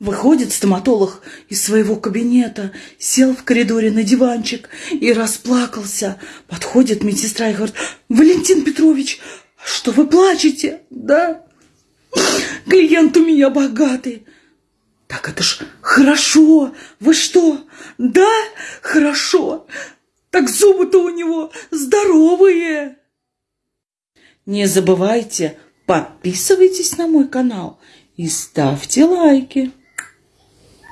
Выходит стоматолог из своего кабинета, сел в коридоре на диванчик и расплакался. Подходит медсестра и говорит, Валентин Петрович, что вы плачете? Да, клиент у меня богатый. Так это ж хорошо. Вы что? Да, хорошо. Так зубы-то у него здоровые. Не забывайте, подписывайтесь на мой канал и ставьте лайки.